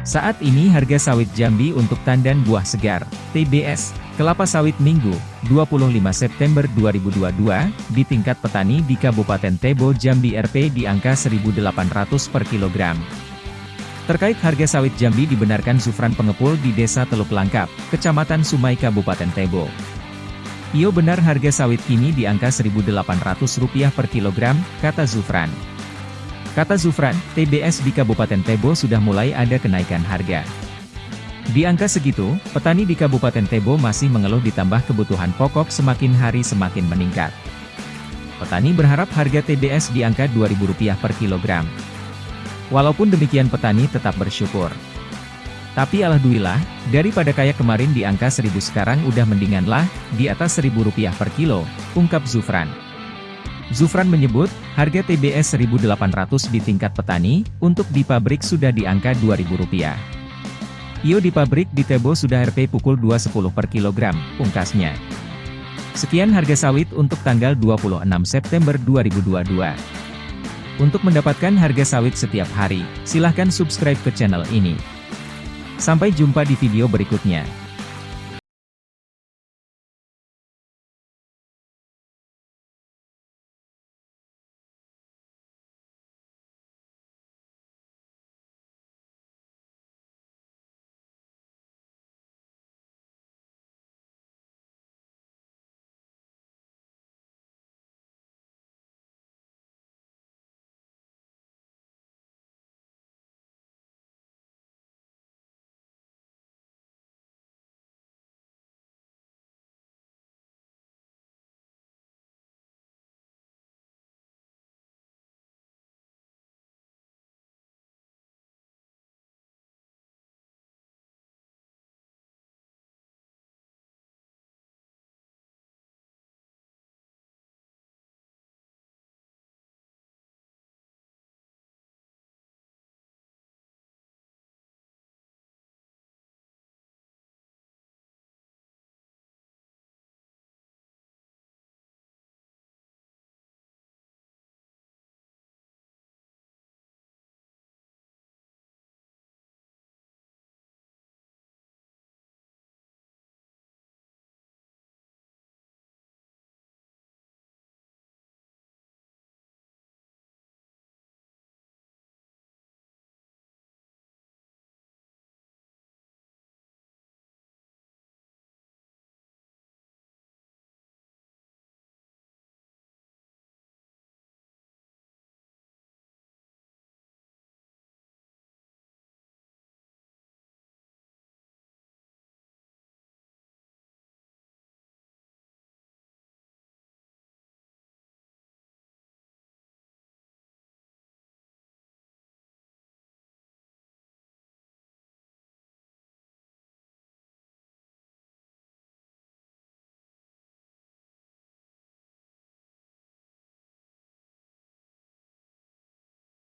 Saat ini harga sawit Jambi untuk tandan buah segar, TBS, kelapa sawit Minggu, 25 September 2022, di tingkat petani di Kabupaten Tebo Jambi RP di angka 1.800 per kilogram. Terkait harga sawit Jambi dibenarkan Zufran pengepul di Desa Teluk Langkap, Kecamatan Sumai Kabupaten Tebo. Iyo benar harga sawit kini di angka Rp1.800 per kilogram, kata Zufran. Kata Zufran, TBS di Kabupaten Tebo sudah mulai ada kenaikan harga. Di angka segitu, petani di Kabupaten Tebo masih mengeluh ditambah kebutuhan pokok semakin hari semakin meningkat. Petani berharap harga TBS di angka Rp2.000 per kilogram. Walaupun demikian petani tetap bersyukur. Tapi alhamdulillah, daripada kayak kemarin di angka 1000 sekarang udah mendingan lah, di atas Rp1.000 per kilo, ungkap Zufran. Zufran menyebut, harga TBS 1.800 di tingkat petani, untuk di pabrik sudah di angka Rp2.000. Iyo di pabrik di Tebo sudah RP pukul 2.10 per kilogram, pungkasnya. Sekian harga sawit untuk tanggal 26 September 2022. Untuk mendapatkan harga sawit setiap hari, silahkan subscribe ke channel ini. Sampai jumpa di video berikutnya.